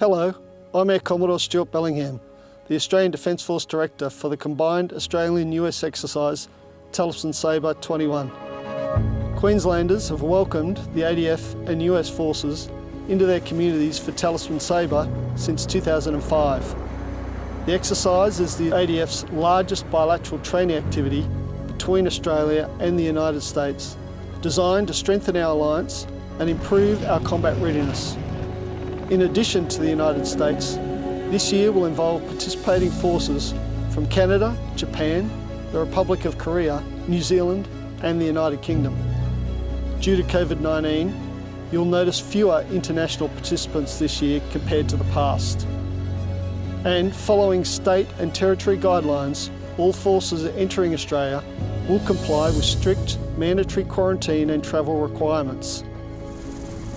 Hello, I'm Air Commodore Stuart Bellingham, the Australian Defence Force Director for the combined Australian-US exercise Talisman Sabre 21. Queenslanders have welcomed the ADF and US forces into their communities for Talisman Sabre since 2005. The exercise is the ADF's largest bilateral training activity between Australia and the United States, designed to strengthen our alliance and improve our combat readiness. In addition to the United States, this year will involve participating forces from Canada, Japan, the Republic of Korea, New Zealand and the United Kingdom. Due to COVID-19, you'll notice fewer international participants this year compared to the past. And following state and territory guidelines, all forces entering Australia will comply with strict mandatory quarantine and travel requirements.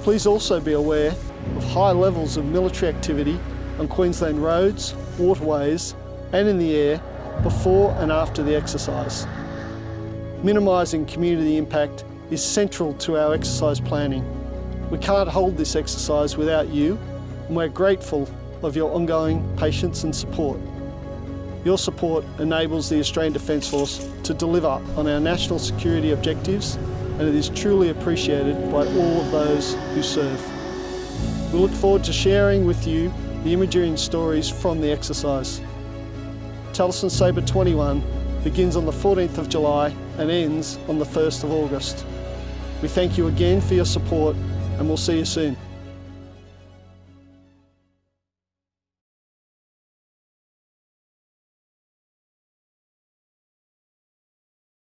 Please also be aware of high levels of military activity on Queensland roads, waterways and in the air before and after the exercise. Minimising community impact is central to our exercise planning. We can't hold this exercise without you and we're grateful of your ongoing patience and support. Your support enables the Australian Defence Force to deliver on our national security objectives and it is truly appreciated by all of those who serve. We look forward to sharing with you the imagery and stories from the exercise. Talisman Sabre 21 begins on the 14th of July and ends on the 1st of August. We thank you again for your support and we'll see you soon.